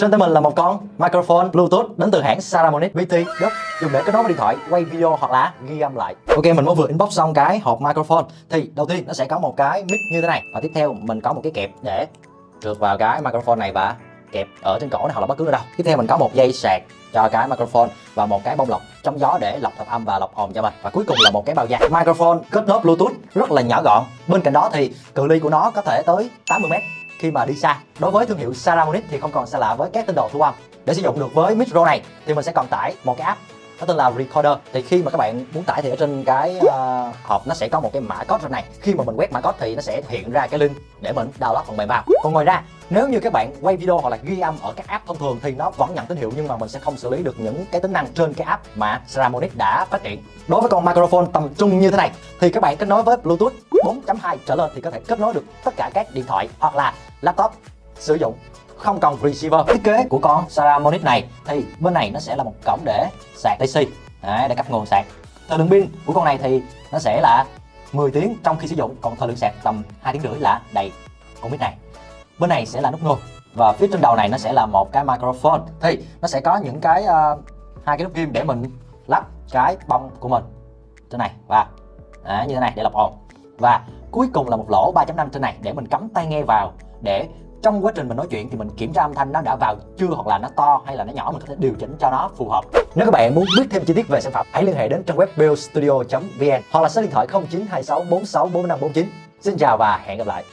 Trên tay mình là một con microphone Bluetooth đến từ hãng Saramonic VT Dub dùng để kết nối với điện thoại, quay video hoặc là ghi âm lại. Ok, mình mới vừa inbox xong cái hộp microphone. Thì đầu tiên nó sẽ có một cái mic như thế này. Và tiếp theo mình có một cái kẹp để trượt vào cái microphone này và kẹp ở trên cổ này hoặc là bất cứ nơi đâu. Tiếp theo mình có một dây sạc cho cái microphone và một cái bông lọc chống gió để lọc tạp âm và lọc ồn cho mình. Và cuối cùng là một cái bao da. Microphone kết nối bluetooth rất là nhỏ gọn. Bên cạnh đó thì cự ly của nó có thể tới 80 mét khi mà đi xa. Đối với thương hiệu Saramonic thì không còn xa lạ với các tên đồ thu âm để sử dụng được với micro này thì mình sẽ còn tải một cái app nó tên là Recorder. Thì khi mà các bạn muốn tải thì ở trên cái uh, hộp nó sẽ có một cái mã code này. Khi mà mình quét mã code thì nó sẽ hiện ra cái link để mình download phần mềm vào. Còn ngoài ra nếu như các bạn quay video hoặc là ghi âm ở các app thông thường thì nó vẫn nhận tín hiệu nhưng mà mình sẽ không xử lý được những cái tính năng trên cái app mà Saramonic đã phát triển đối với con microphone tầm trung như thế này thì các bạn kết nối với Bluetooth 4.2 trở lên thì có thể kết nối được tất cả các điện thoại hoặc là laptop sử dụng không cần receiver. Thiết kế của con Saramonic này thì bên này nó sẽ là một cổng để sạc DC Đấy, để cấp nguồn sạc. Thời lượng pin của con này thì nó sẽ là 10 tiếng trong khi sử dụng còn thời lượng sạc tầm 2 tiếng rưỡi là đầy con mic này. Bên này sẽ là nút nguồn và phía trên đầu này nó sẽ là một cái microphone. Thì nó sẽ có những cái uh, hai cái nút kim để mình lắp cái bông của mình trên này và à, như thế này để lọc ồn. Và cuối cùng là một lỗ 3.5 trên này để mình cắm tai nghe vào để trong quá trình mình nói chuyện thì mình kiểm tra âm thanh nó đã vào chưa hoặc là nó to hay là nó nhỏ, mình có thể điều chỉnh cho nó phù hợp. Nếu các bạn muốn biết thêm chi tiết về sản phẩm, hãy liên hệ đến trang web buildstudio.vn hoặc là số điện thoại 0926464549 xin chào và hẹn gặp lại.